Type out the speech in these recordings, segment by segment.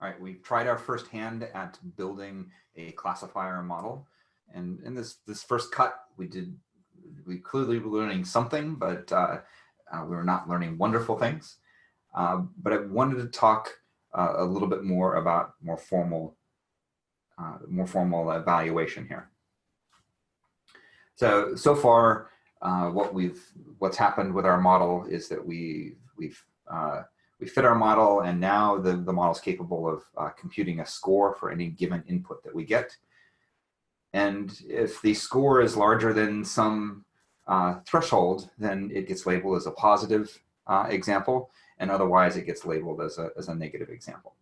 All right, we've tried our first hand at building a classifier model. And in this, this first cut, we did, we clearly were learning something, but uh, uh, we were not learning wonderful things. Uh, but I wanted to talk uh, a little bit more about more formal, uh, more formal evaluation here. So, so far, uh, what we've, what's happened with our model is that we've, we've we fit our model and now the, the model is capable of uh, computing a score for any given input that we get. And if the score is larger than some uh, threshold, then it gets labeled as a positive uh, example, and otherwise it gets labeled as a, as a negative example.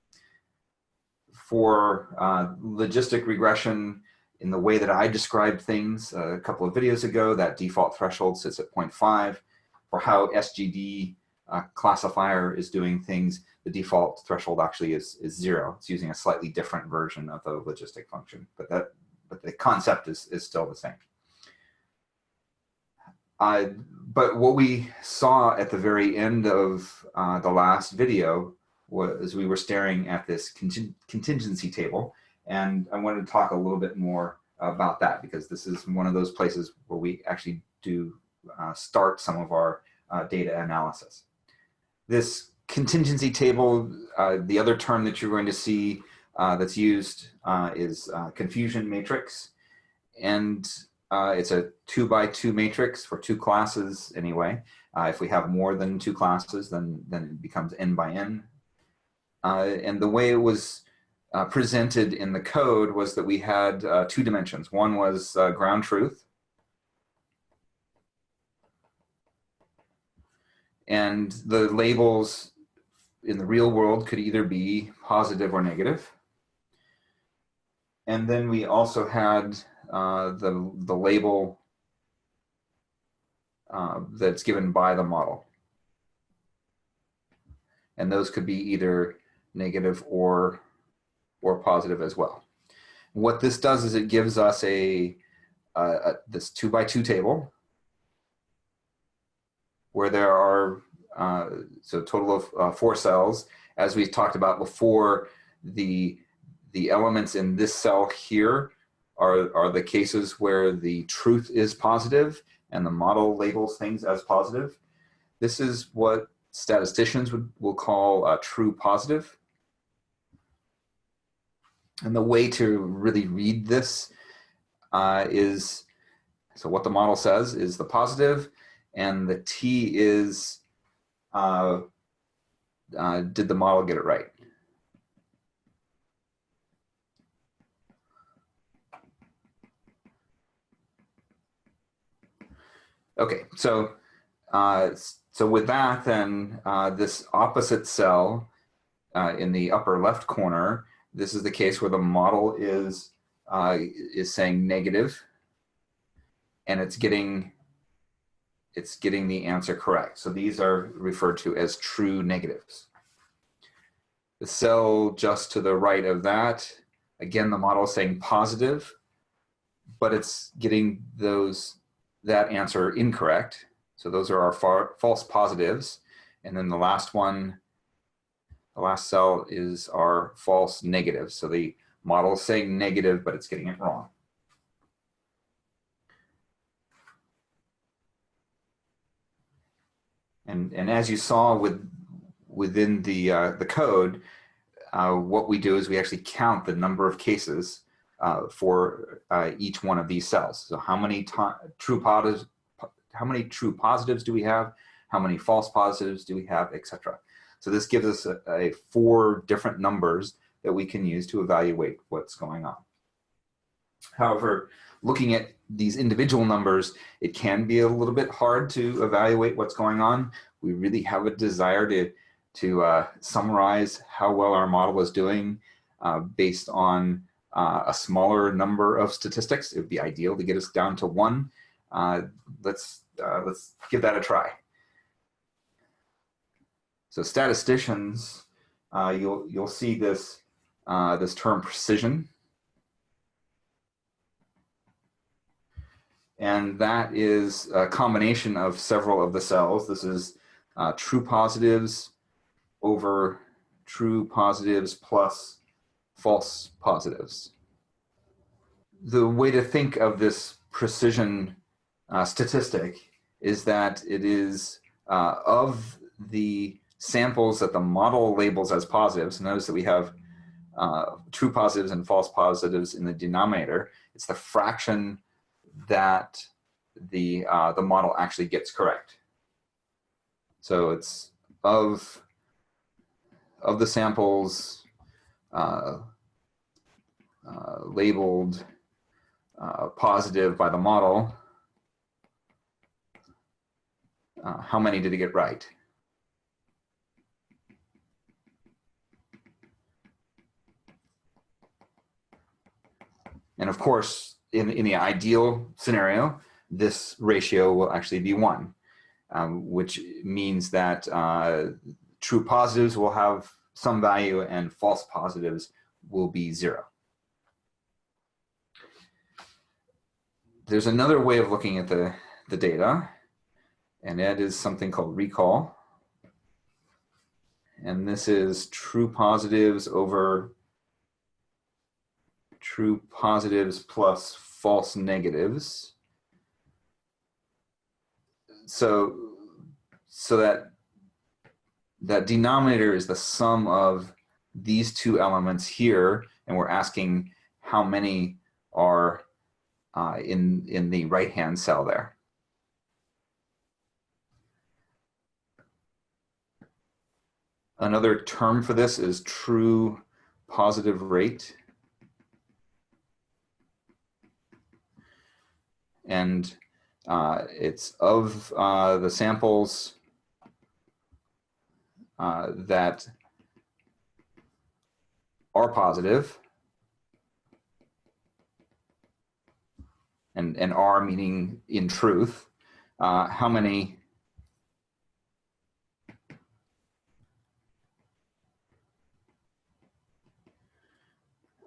For uh, logistic regression, in the way that I described things a couple of videos ago, that default threshold sits at 0.5. For how SGD uh, classifier is doing things, the default threshold actually is, is zero. It's using a slightly different version of the logistic function, but that but the concept is, is still the same. Uh, but what we saw at the very end of uh, the last video was we were staring at this contingency table, and I wanted to talk a little bit more about that because this is one of those places where we actually do uh, start some of our uh, data analysis this contingency table, uh, the other term that you're going to see uh, that's used uh, is uh, confusion matrix. And uh, it's a two by two matrix for two classes anyway. Uh, if we have more than two classes, then, then it becomes n by n. and the way it was presented in the code was that we had two dimensions. One was ground truth, And the labels in the real world could either be positive or negative. And then we also had uh, the, the label uh, that's given by the model. And those could be either negative or, or positive as well. What this does is it gives us a, a this two by two table where there are, uh, so total of uh, four cells. As we talked about before, the, the elements in this cell here are, are the cases where the truth is positive and the model labels things as positive. This is what statisticians would, will call a true positive. And the way to really read this uh, is, so what the model says is the positive, and the T is, uh, uh, did the model get it right? Okay, so uh, so with that, then uh, this opposite cell uh, in the upper left corner, this is the case where the model is uh, is saying negative, and it's getting it's getting the answer correct. So these are referred to as true negatives. The cell just to the right of that, again, the model is saying positive, but it's getting those that answer incorrect. So those are our far, false positives. And then the last one, the last cell is our false negative. So the model is saying negative, but it's getting it wrong. And, and as you saw with, within the, uh, the code, uh, what we do is we actually count the number of cases uh, for uh, each one of these cells. So how many true positives, how many true positives do we have? How many false positives do we have, etc. So this gives us a, a four different numbers that we can use to evaluate what's going on. However, looking at these individual numbers, it can be a little bit hard to evaluate what's going on. We really have a desire to, to uh, summarize how well our model is doing uh, based on uh, a smaller number of statistics. It would be ideal to get us down to one. Uh, let's, uh, let's give that a try. So statisticians, uh, you'll, you'll see this, this term precision And that is a combination of several of the cells. This is uh, true positives over true positives plus false positives. The way to think of this precision uh, statistic is that it is uh, of the samples that the model labels as positives. Notice that we have uh, true positives and false positives in the denominator. It's the fraction that the, uh, the model actually gets correct. So it's of, of the samples uh, uh labeled uh, positive by the model, uh, how many did it get right? And of course, in, in the ideal scenario, this ratio will actually be one, um, which means that uh, true positives will have some value and false positives will be zero. There's another way of looking at the, the data, and that is something called recall. And this is true positives over true positives plus false negatives. So, so that, that denominator is the sum of these two elements here, and we're asking how many are uh, in, in the right-hand cell there. Another term for this is true positive rate. And uh, it's of uh, the samples uh, that are positive, and, and are meaning in truth, uh, how many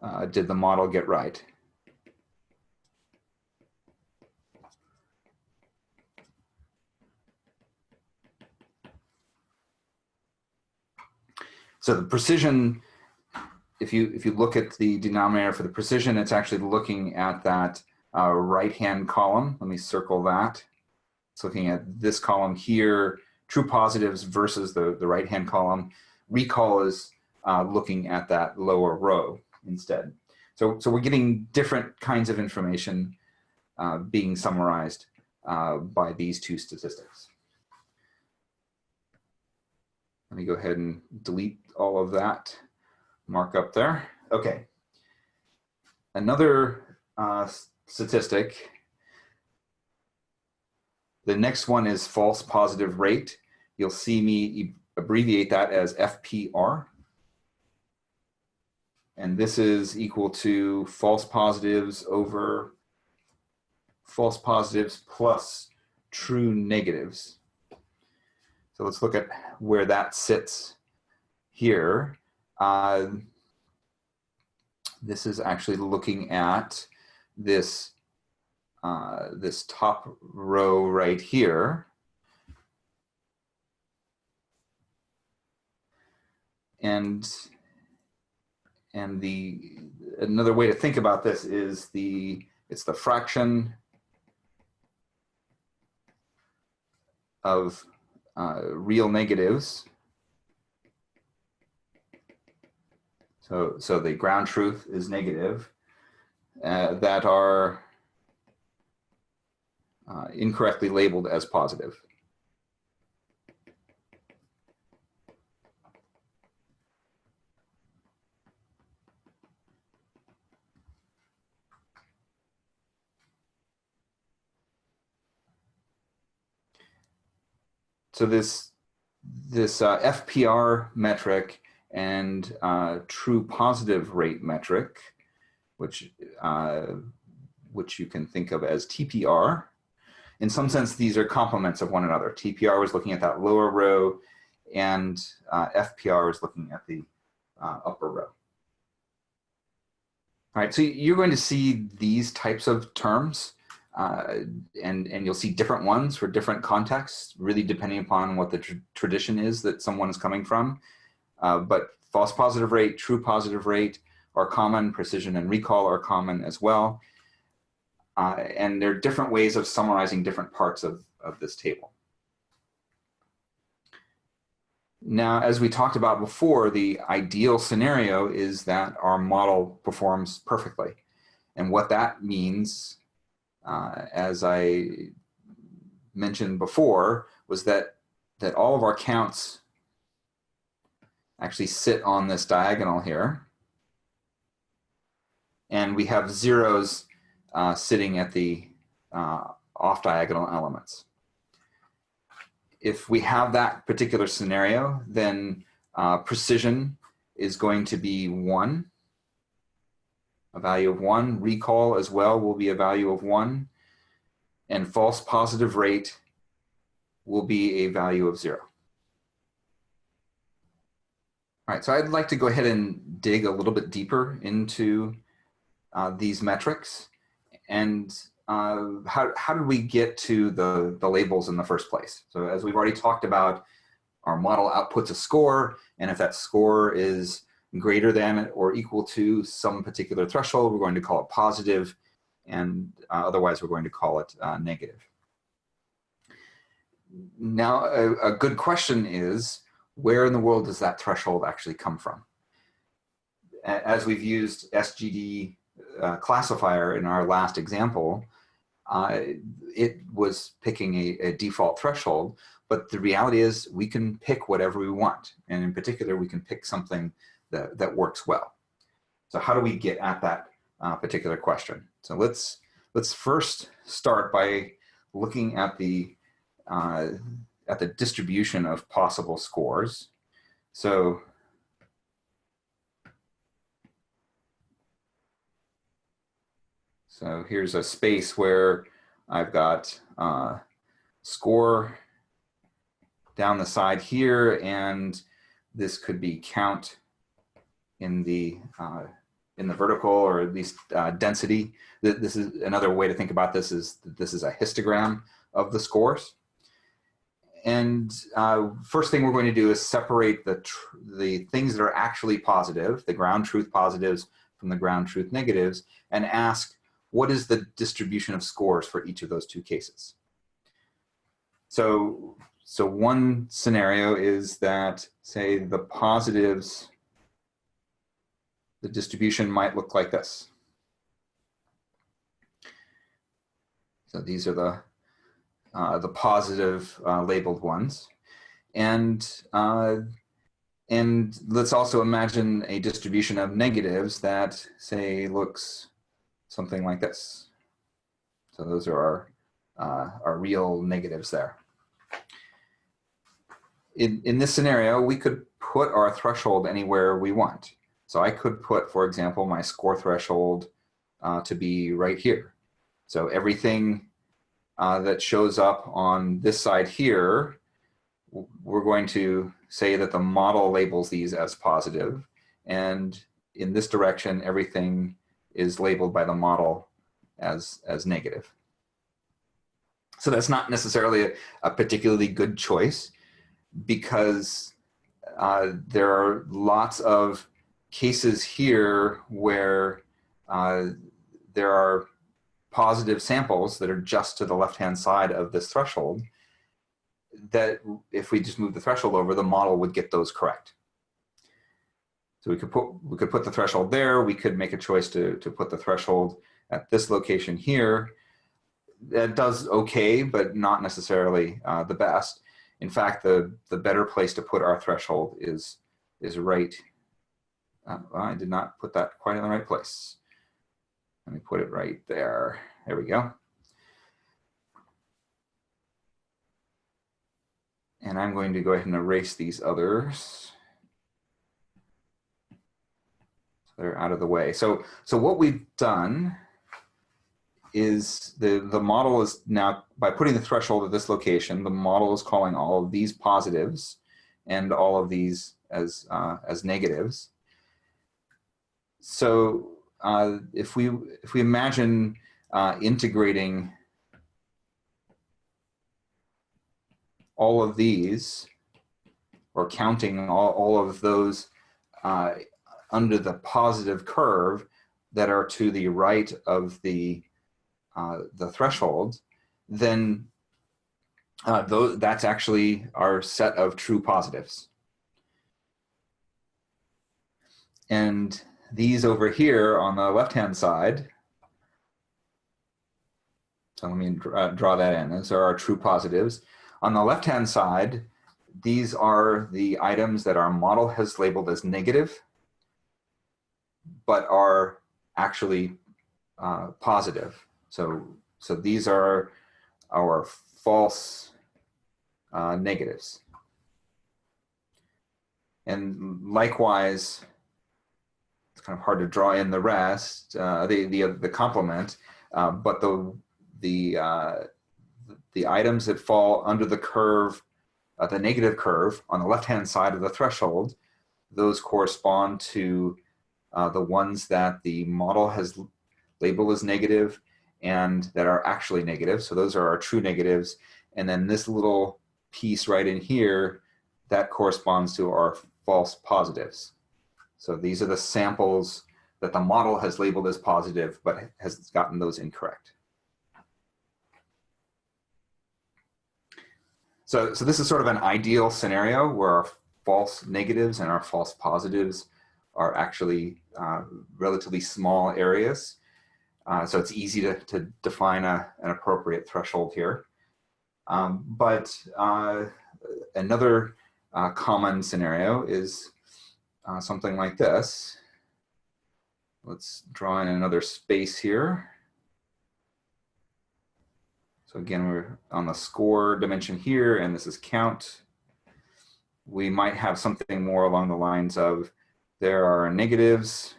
uh, did the model get right? So the precision, if you if you look at the denominator for the precision, it's actually looking at that uh, right-hand column. Let me circle that. It's looking at this column here, true positives versus the, the right-hand column. Recall is uh, looking at that lower row instead. So, so we're getting different kinds of information uh, being summarized uh, by these two statistics. Let me go ahead and delete all of that markup there. Okay. Another uh, statistic. The next one is false positive rate. You'll see me abbreviate that as FPR. And this is equal to false positives over false positives plus true negatives. So let's look at where that sits here. Uh, this is actually looking at this, uh, this top row right here. And, and the, another way to think about this is the, it's the fraction of uh, real negatives. So, so the ground truth is negative uh, that are uh, incorrectly labeled as positive. So this, this uh, FPR metric and uh, true positive rate metric, which, uh, which you can think of as TPR. In some sense, these are complements of one another. TPR was looking at that lower row and uh, FPR was looking at the uh, upper row. All right, so you're going to see these types of terms uh, and, and you'll see different ones for different contexts, really depending upon what the tr tradition is that someone is coming from. Uh, but false positive rate, true positive rate are common, precision and recall are common as well. Uh, and there are different ways of summarizing different parts of, of this table. Now, as we talked about before, the ideal scenario is that our model performs perfectly. And what that means, uh, as I mentioned before, was that, that all of our counts actually sit on this diagonal here. And we have zeros uh, sitting at the uh, off diagonal elements. If we have that particular scenario, then uh, precision is going to be one, a value of one. Recall as well will be a value of one. And false positive rate will be a value of zero. All right, so I'd like to go ahead and dig a little bit deeper into uh, these metrics and uh, how, how did we get to the, the labels in the first place? So as we've already talked about, our model outputs a score, and if that score is greater than or equal to some particular threshold, we're going to call it positive, and uh, otherwise we're going to call it uh, negative. Now, a, a good question is, where in the world does that threshold actually come from? As we've used SGD uh, classifier in our last example, uh, it was picking a, a, default threshold, but the reality is we can pick whatever we want. And in particular, we can pick something that, that works well. So how do we get at that uh, particular question? So let's, let's first start by looking at the uh, at the distribution of possible scores. So So here's a space where I've got uh, score down the side here, and this could be count in the uh, in the vertical or at least uh, density. This is another way to think about this is that this is a histogram of the scores. And uh, first thing we're going to do is separate the, the things that are actually positive, the ground truth positives from the ground truth negatives, and ask what is the distribution of scores for each of those two cases. So, so one scenario is that, say, the positives, the distribution might look like this. So these are the uh, the positive uh, labeled ones. And, uh, and let's also imagine a distribution of negatives that say looks something like this. So those are our, uh, our real negatives there. In, in this scenario, we could put our threshold anywhere we want. So I could put, for example, my score threshold uh, to be right here. So everything uh, that shows up on this side here, we're going to say that the model labels these as positive, and in this direction, everything is labeled by the model as, as negative. So that's not necessarily a, a particularly good choice because uh, there are lots of cases here where uh, there are positive samples that are just to the left-hand side of this threshold, that if we just move the threshold over, the model would get those correct. So we could put we could put the threshold there. We could make a choice to to put the threshold at this location here. That does okay, but not necessarily uh, the best. In fact, the the better place to put our threshold is is right. Uh, I did not put that quite in the right place. Let me put it right there. There we go. And I'm going to go ahead and erase these others. So they're out of the way. So, so what we've done is the, the model is now, by putting the threshold at this location, the model is calling all of these positives and all of these as, uh, as negatives. So uh, if we if we imagine uh, integrating all of these or counting all, all of those uh, under the positive curve that are to the right of the, uh, the threshold, then uh, those, that's actually our set of true positives. And these over here on the left-hand side, so let me draw, draw that in. Those are our true positives. On the left-hand side, these are the items that our model has labeled as negative, but are actually uh, positive. So, so these are our false uh, negatives. And likewise, kind of hard to draw in the rest, uh, the, the, the complement, uh, but the, the, uh, the items that fall under the curve, uh, the negative curve on the left-hand side of the threshold, those correspond to uh, the ones that the model has labeled as negative and that are actually negative. So those are our true negatives. And then this little piece right in here, that corresponds to our false positives. So these are the samples that the model has labeled as positive, but has gotten those incorrect. So, so this is sort of an ideal scenario where our false negatives and our false positives are actually uh, relatively small areas. Uh, so it's easy to, to define a, an appropriate threshold here. Um, but uh, another uh, common scenario is uh, something like this. Let's draw in another space here. So again, we're on the score dimension here, and this is count. We might have something more along the lines of there are negatives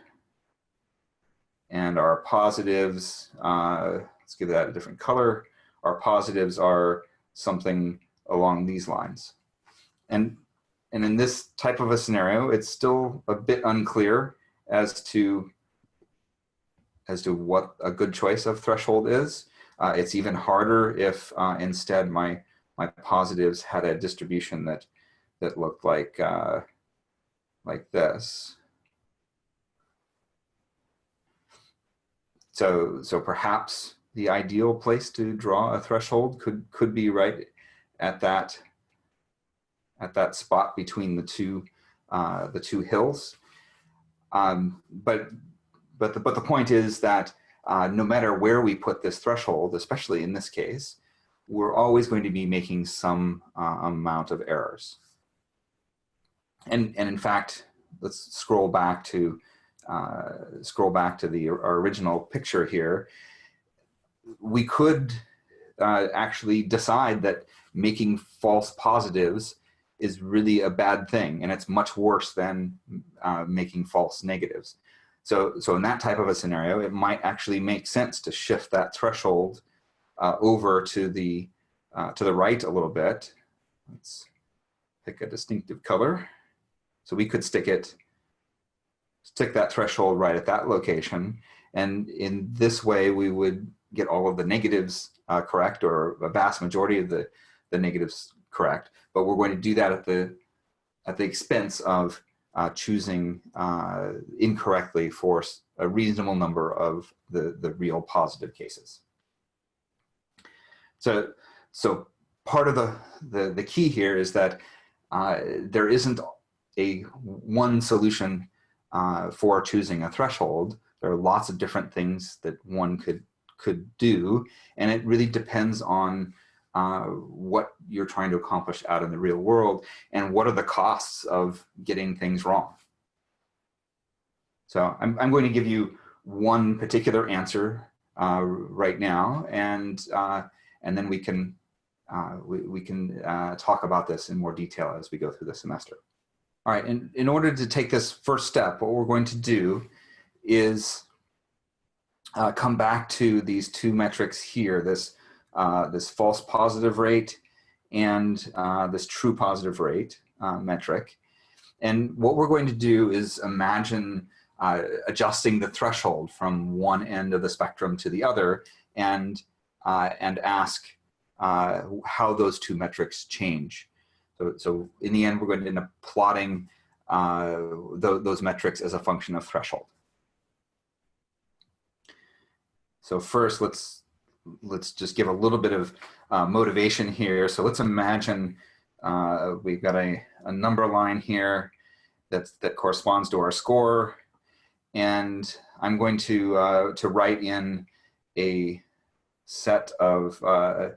and our positives. Uh, let's give that a different color. Our positives are something along these lines. And, and in this type of a scenario, it's still a bit unclear as to, as to what a good choice of threshold is. Uh, it's even harder if uh, instead my, my positives had a distribution that, that looked like, uh, like this. So, so perhaps the ideal place to draw a threshold could, could be right at that, at that spot between the two, uh, the two hills. Um, but, but, the, but the point is that uh, no matter where we put this threshold, especially in this case, we're always going to be making some uh, amount of errors. And, and in fact, let's scroll back to uh, scroll back to the original picture here. We could uh, actually decide that making false positives is really a bad thing and it's much worse than uh, making false negatives. So, so in that type of a scenario, it might actually make sense to shift that threshold uh, over to the, uh, to the right a little bit. Let's pick a distinctive color. So we could stick it, stick that threshold right at that location. And in this way, we would get all of the negatives uh, correct or a vast majority of the, the negatives correct. But we're going to do that at the, at the expense of uh, choosing uh, incorrectly for a reasonable number of the, the real positive cases. So, so part of the, the, the key here is that uh, there isn't a one solution uh, for choosing a threshold. There are lots of different things that one could, could do, and it really depends on uh, what you're trying to accomplish out in the real world and what are the costs of getting things wrong. So I'm, I'm going to give you one particular answer uh, right now and, uh, and then we can, uh, we, we can uh, talk about this in more detail as we go through the semester. All right, and in order to take this first step, what we're going to do is come back to these two metrics here, this uh, this false positive rate and uh, this true positive rate uh, metric. And what we're going to do is imagine uh, adjusting the threshold from one end of the spectrum to the other and, uh, and ask how those two metrics change. So, so in the end, we're going to end up plotting th those metrics as a function of threshold. So first, let's let's just give a little bit of uh, motivation here. So let's imagine uh, we've got a, a number line here that's, that corresponds to our score. And I'm going to, uh, to write in a set of, uh,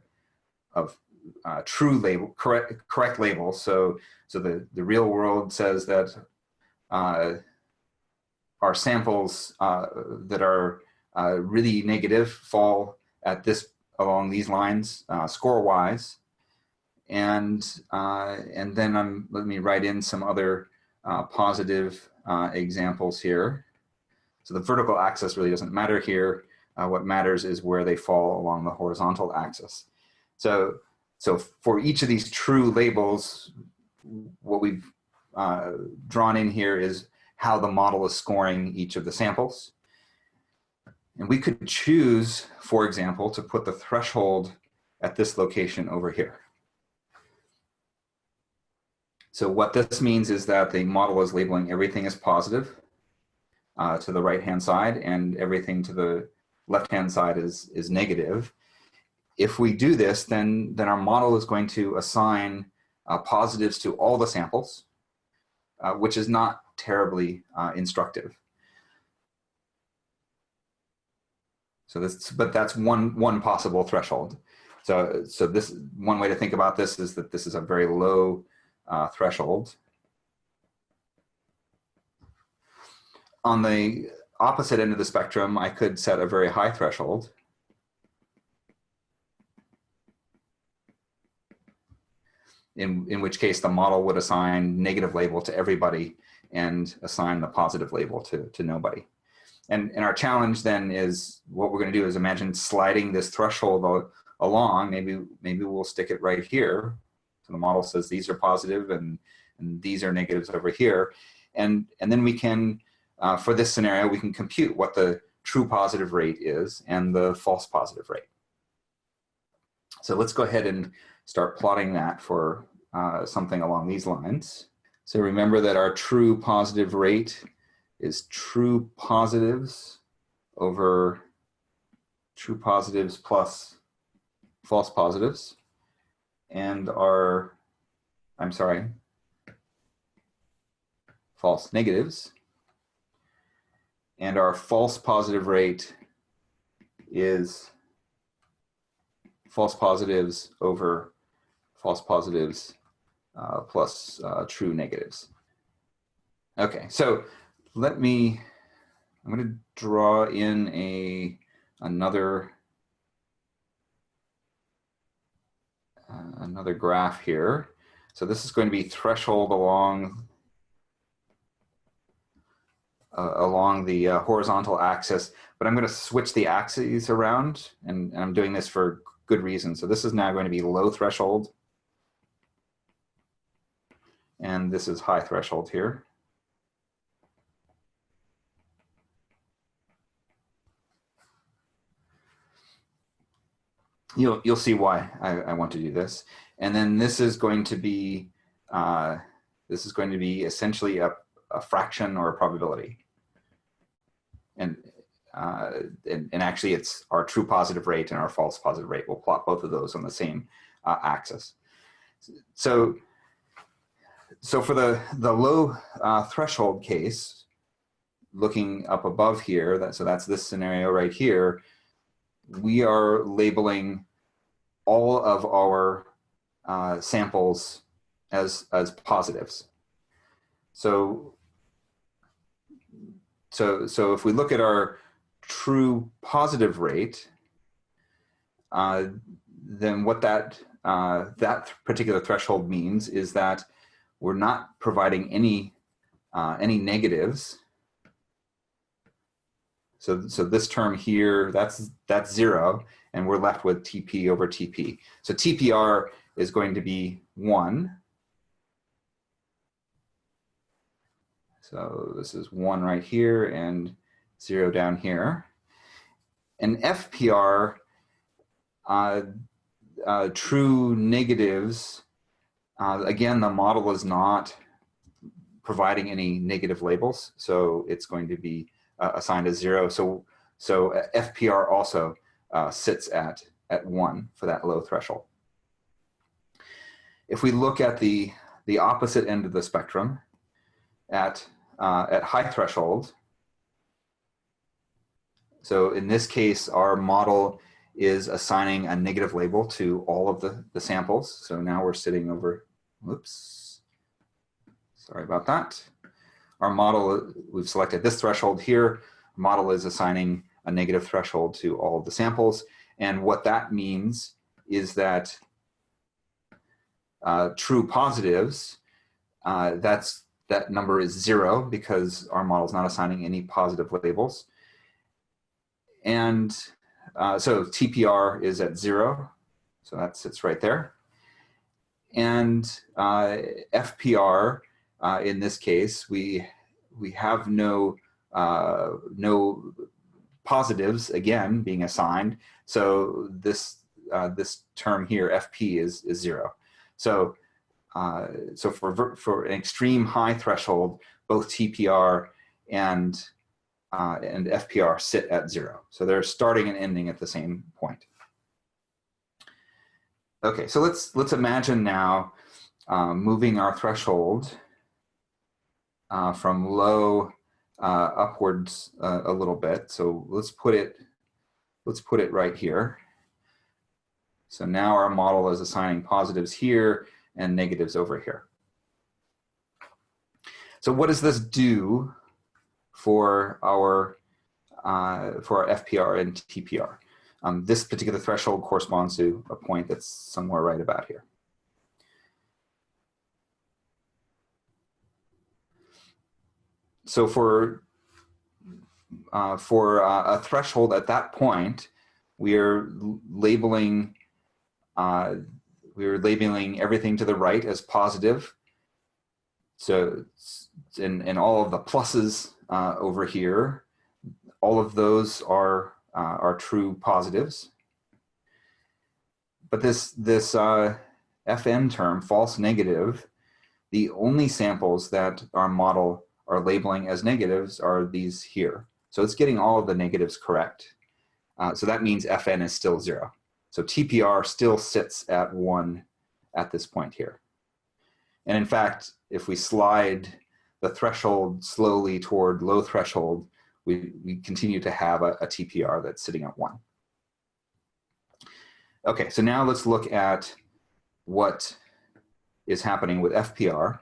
of uh, true label, correct, correct labels. So, so the, the real world says that uh, our samples that are really negative fall at this along these lines uh, score wise and uh, and then I'm let me write in some other uh, positive uh, examples here. So the vertical axis really doesn't matter here. Uh, what matters is where they fall along the horizontal axis. So so for each of these true labels what we've uh, drawn in here is how the model is scoring each of the samples and we could choose, for example, to put the threshold at this location over here. So what this means is that the model is labeling everything as positive uh, to the right-hand side and everything to the left-hand side is, is negative. If we do this, then, then our model is going to assign uh, positives to all the samples, uh, which is not terribly uh, instructive. So this, but that's one, one possible threshold. So, so this one way to think about this is that this is a very low uh, threshold. On the opposite end of the spectrum, I could set a very high threshold. In, in which case the model would assign negative label to everybody and assign the positive label to, to nobody. And, and our challenge then is what we're going to do is imagine sliding this threshold along. Maybe, maybe we'll stick it right here. So the model says these are positive and, and these are negatives over here. And, and then we can, uh, for this scenario, we can compute what the true positive rate is and the false positive rate. So let's go ahead and start plotting that for uh, something along these lines. So remember that our true positive rate is true positives over true positives plus false positives and our, I'm sorry, false negatives. And our false positive rate is false positives over false positives uh, plus uh, true negatives. Okay, so let me, I'm going to draw in a another uh, another graph here. So this is going to be threshold along uh, along the uh, horizontal axis, but I'm going to switch the axes around, and, and I'm doing this for good reason. So this is now going to be low threshold, and this is high threshold here. You'll you'll see why I, I, want to do this. And then this is going to be uh, this is going to be essentially a, a fraction or a probability. And, uh, and, and actually it's our true positive rate and our false positive rate. We'll plot both of those on the same uh, axis. So so for the the low uh, threshold case, looking up above here, that so that's this scenario right here we are labeling all of our uh, samples as, as positives. So, so, so if we look at our true positive rate, uh, then what that, uh, that particular threshold means is that we're not providing any, uh, any negatives so, so this term here, that's, that's zero, and we're left with TP over TP. So TPR is going to be one. So this is one right here and zero down here. And FPR, uh, uh, true negatives, uh, again, the model is not providing any negative labels. So it's going to be uh, assigned as zero. So, so uh, FPR also uh, sits at, at one for that low threshold. If we look at the, the opposite end of the spectrum at, uh, at high threshold, so in this case, our model is assigning a negative label to all of the, the samples. So now we're sitting over, whoops, sorry about that. Our model, we've selected this threshold here. Model is assigning a negative threshold to all of the samples. And what that means is that uh, true positives, uh, that's that number is zero because our model is not assigning any positive labels. And uh, so TPR is at zero, so that sits right there. And uh, FPR, uh, in this case, we we have no uh, no positives again being assigned. So this uh, this term here, FP, is is zero. So uh, so for for an extreme high threshold, both TPR and uh, and FPR sit at zero. So they're starting and ending at the same point. Okay, so let's let's imagine now um, moving our threshold uh, from low uh, upwards uh, a little bit. So let's put it let's put it right here. So now our model is assigning positives here and negatives over here. So what does this do for our uh, for our FPR and TPR. Um, this particular threshold corresponds to a point that's somewhere right about here. So for uh, for uh, a threshold at that point, we are labeling uh, we are labeling everything to the right as positive. So and, and all of the pluses uh, over here. All of those are, uh, are true positives. But this, this uh, FN term, false negative, the only samples that our model are labeling as negatives are these here. So it's getting all of the negatives correct. Uh, so that means FN is still zero. So TPR still sits at one at this point here. And in fact, if we slide the threshold slowly toward low threshold, we, we continue to have a, a TPR that's sitting at one. Okay, so now let's look at what is happening with FPR.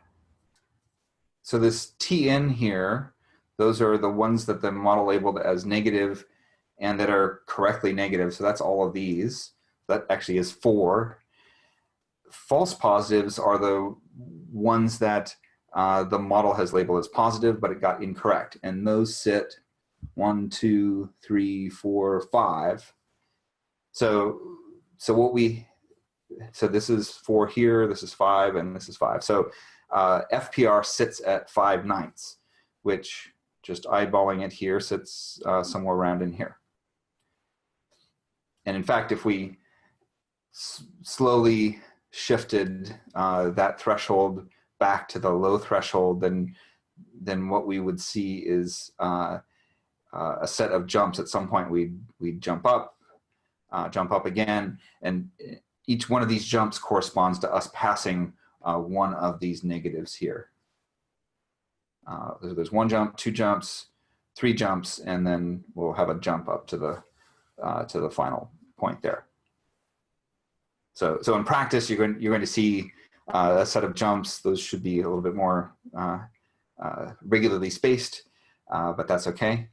So this TN here, those are the ones that the model labeled as negative and that are correctly negative. So that's all of these. That actually is four. False positives are the ones that uh, the model has labeled as positive, but it got incorrect. And those sit one, two, three, four, five. So, so what we, so this is four here, this is five, and this is five. So uh, FPR sits at five ninths, which just eyeballing it here sits uh, somewhere around in here. And in fact, if we slowly shifted uh, that threshold back to the low threshold, then then what we would see is uh, uh, a set of jumps. At some point, we we jump up, uh, jump up again, and each one of these jumps corresponds to us passing uh, one of these negatives here. Uh, there's one jump, two jumps, three jumps, and then we'll have a jump up to the uh, to the final point there. So so in practice, you're going you're going to see uh, a set of jumps, those should be a little bit more uh, uh, regularly spaced, but that's okay.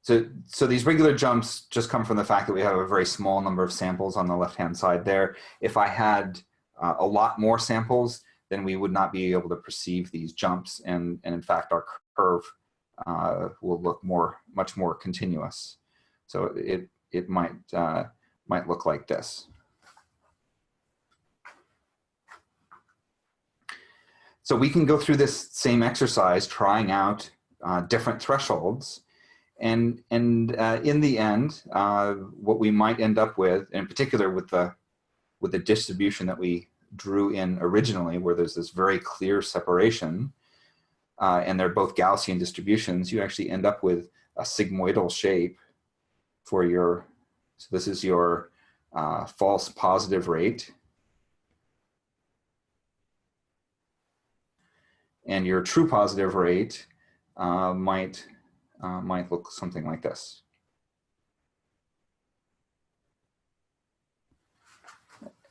So, so these regular jumps just come from the fact that we have a very small number of samples on the left-hand side there. If I had uh, a lot more samples, then we would not be able to perceive these jumps, and, and in fact, our curve uh, will look more, much more continuous. So it, it might, might look like this. So we can go through this same exercise, trying out uh, different thresholds. And, and uh, in the end, uh, what we might end up with, in particular with the, with the distribution that we drew in originally, where there's this very clear separation, uh, and they're both Gaussian distributions, you actually end up with a sigmoidal shape for your, so this is your uh, false positive rate. And your true positive rate uh, might, uh, might look something like this.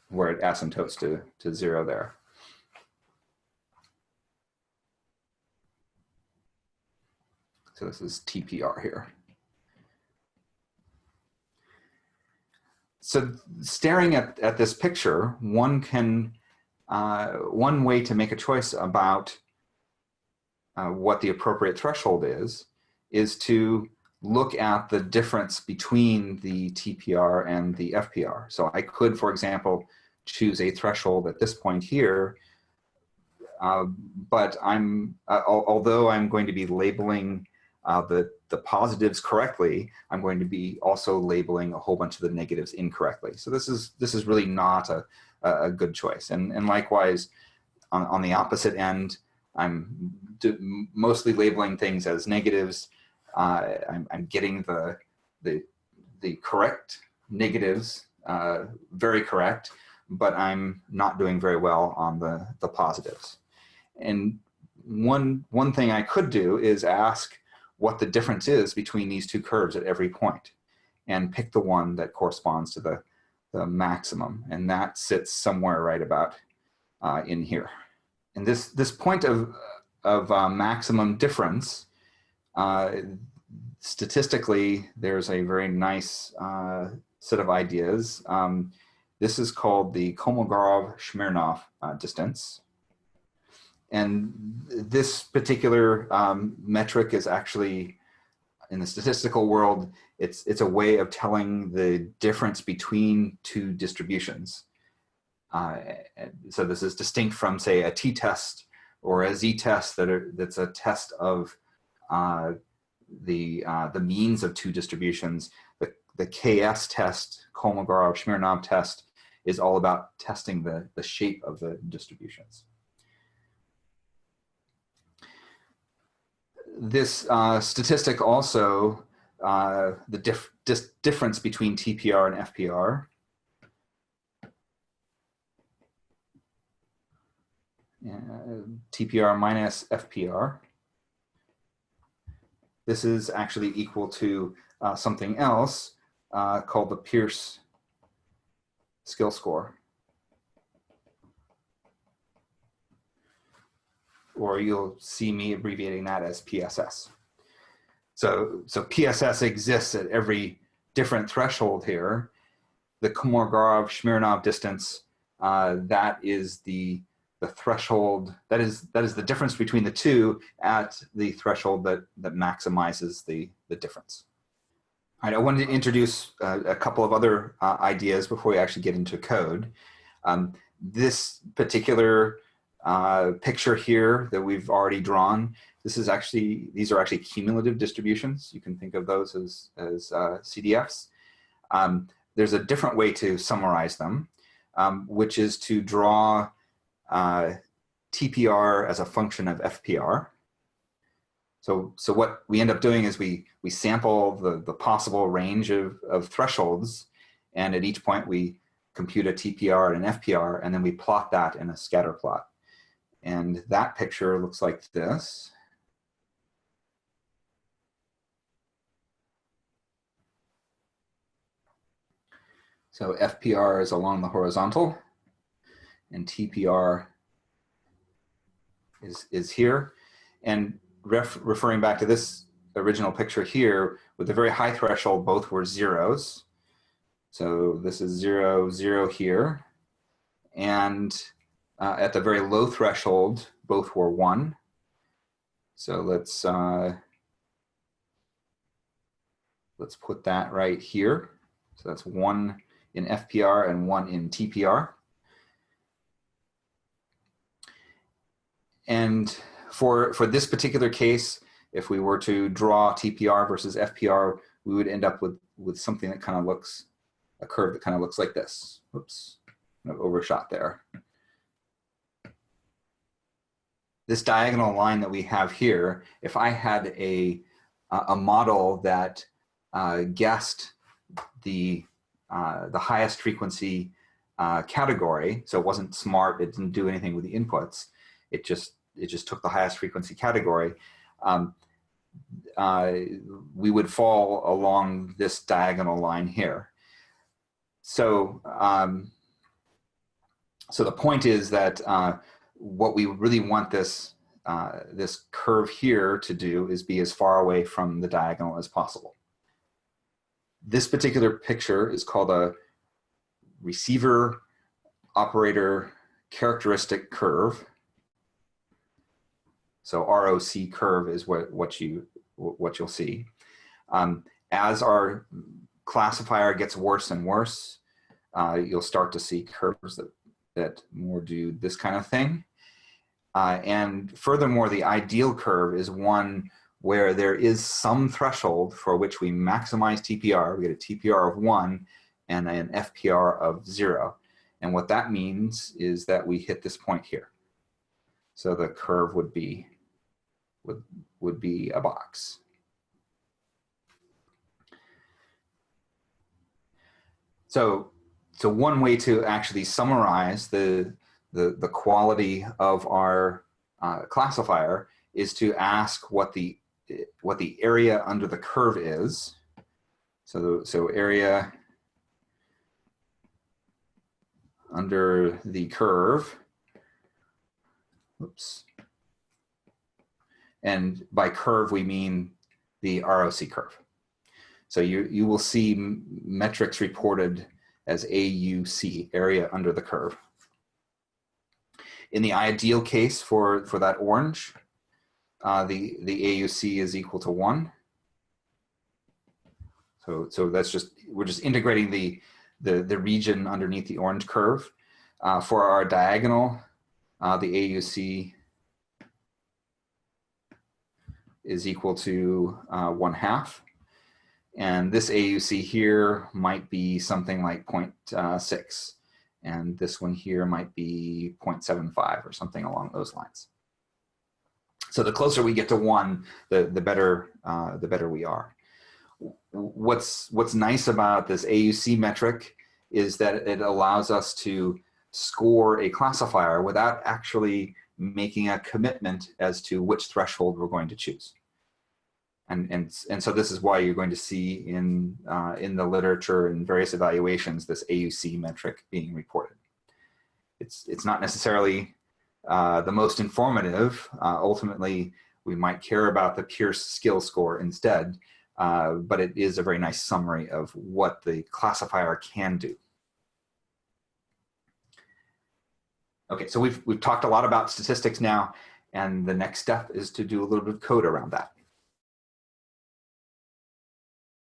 Where it asymptotes to, to zero there. So this is TPR here. So staring at, at this picture, one can, uh, one way to make a choice about uh, what the appropriate threshold is, is to look at the difference between the TPR and the FPR. So I could, for example, choose a threshold at this point here, uh, but I'm, uh, although I'm going to be labeling uh, the, the positives correctly, I'm going to be also labeling a whole bunch of the negatives incorrectly. So this is, this is really not a, a good choice. And, and likewise, on, on the opposite end, I'm mostly labeling things as negatives. Uh, I'm, I'm, getting the, the, the correct negatives, uh, very correct, but I'm not doing very well on the, the positives. And one, one thing I could do is ask what the difference is between these two curves at every point and pick the one that corresponds to the, the maximum. And that sits somewhere right about uh, in here. And this, this point of, of uh, maximum difference, uh, statistically, there's a very nice uh, set of ideas. Um, this is called the Kolmogorov-Smirnov uh, distance. And this particular um, metric is actually, in the statistical world, it's, it's a way of telling the difference between two distributions. Uh, so this is distinct from, say, a t-test or a z-test that are, that's a test of uh, the, uh, the means of two distributions. The, the KS test, Kolmogorov-Smirnov test, is all about testing the, the shape of the distributions. this uh, statistic also, uh, the dif difference between TPR and FPR. Uh, TPR minus FPR. This is actually equal to uh, something else uh, called the Peirce skill score. or you'll see me abbreviating that as PSS. So, so PSS exists at every different threshold here. The Kolmogorov-Smirnov distance, uh, that is the, the threshold, that is, that is the difference between the two at the threshold that, that maximizes the, the difference. All right, I wanted to introduce uh, a couple of other uh, ideas before we actually get into code. Um, this particular uh, picture here that we've already drawn. This is actually, these are actually cumulative distributions. You can think of those as, as uh, CDFs. Um, there's a different way to summarize them, um, which is to draw uh, TPR as a function of FPR. So, so what we end up doing is we, we sample the, the possible range of, of thresholds, and at each point we compute a TPR and an FPR, and then we plot that in a scatter plot. And that picture looks like this. So FPR is along the horizontal and TPR is, is here. And ref, referring back to this original picture here, with a very high threshold, both were zeros. So this is zero, zero here. And uh, at the very low threshold, both were one. So let's, uh, let's put that right here. So that's one in FPR and one in TPR. And for, for this particular case, if we were to draw TPR versus FPR, we would end up with, with something that kind of looks, a curve that kind of looks like this. Oops, overshot there. this diagonal line that we have here, if I had a, a model that uh, guessed the, uh, the highest frequency uh, category, so it wasn't smart, it didn't do anything with the inputs, it just, it just took the highest frequency category, um, uh, we would fall along this diagonal line here. So, um, so the point is that uh, what we really want this, uh, this curve here to do is be as far away from the diagonal as possible. This particular picture is called a receiver operator characteristic curve. So ROC curve is what, what, you, what you'll see. Um, as our classifier gets worse and worse, uh, you'll start to see curves that, that more do this kind of thing. Uh, and furthermore, the ideal curve is one where there is some threshold for which we maximize TPR. We get a TPR of one and an FPR of zero. And what that means is that we hit this point here. So the curve would be would, would be a box. So, so one way to actually summarize the, the, the quality of our uh, classifier is to ask what the, what the area under the curve is. So, so area under the curve, oops, and by curve, we mean the ROC curve. So you, you will see metrics reported as AUC, area under the curve. In the ideal case for, for that orange, uh, the, the AUC is equal to one. So, so that's just, we're just integrating the, the, the region underneath the orange curve. Uh, for our diagonal, uh, the AUC is equal to uh, one half. And this AUC here might be something like 0.6. And this one here might be 0.75 or something along those lines. So the closer we get to one, the, the, better, uh, the better we are. What's, what's nice about this AUC metric is that it allows us to score a classifier without actually making a commitment as to which threshold we're going to choose. And, and, and so this is why you're going to see in, uh, in the literature and various evaluations this AUC metric being reported. It's, it's not necessarily uh, the most informative. Uh, ultimately, we might care about the Peirce skill score instead, uh, but it is a very nice summary of what the classifier can do. Okay, so we've, we've talked a lot about statistics now, and the next step is to do a little bit of code around that.